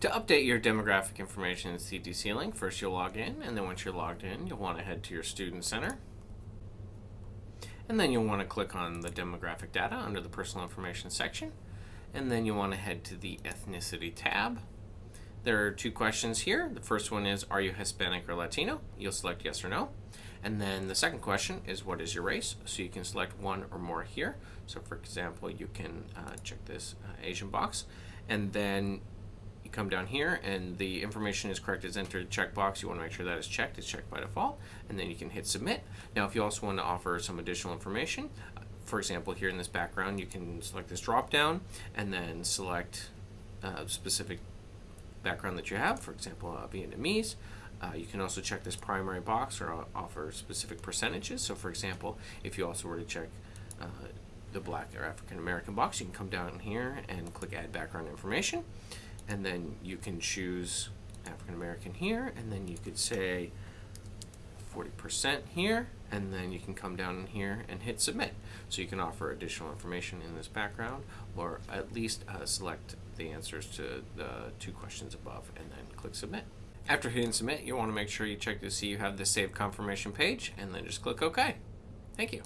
To update your demographic information in CTC Link, first you'll log in, and then once you're logged in, you'll want to head to your Student Center. And then you'll want to click on the demographic data under the personal information section. And then you want to head to the ethnicity tab. There are two questions here. The first one is, are you Hispanic or Latino? You'll select yes or no. And then the second question is, what is your race? So you can select one or more here. So for example, you can uh, check this uh, Asian box. And then you come down here and the information is correct is entered checkbox. You want to make sure that is checked. It's checked by default. And then you can hit submit. Now, if you also want to offer some additional information, uh, for example, here in this background, you can select this drop down and then select a specific background that you have, for example, uh, Vietnamese. Uh, you can also check this primary box or uh, offer specific percentages. So for example, if you also were to check uh, the black or African American box, you can come down here and click add background information. And then you can choose African American here, and then you could say 40% here, and then you can come down in here and hit submit. So you can offer additional information in this background, or at least uh, select the answers to the two questions above, and then click submit. After hitting submit, you want to make sure you check to see you have the save confirmation page, and then just click OK. Thank you.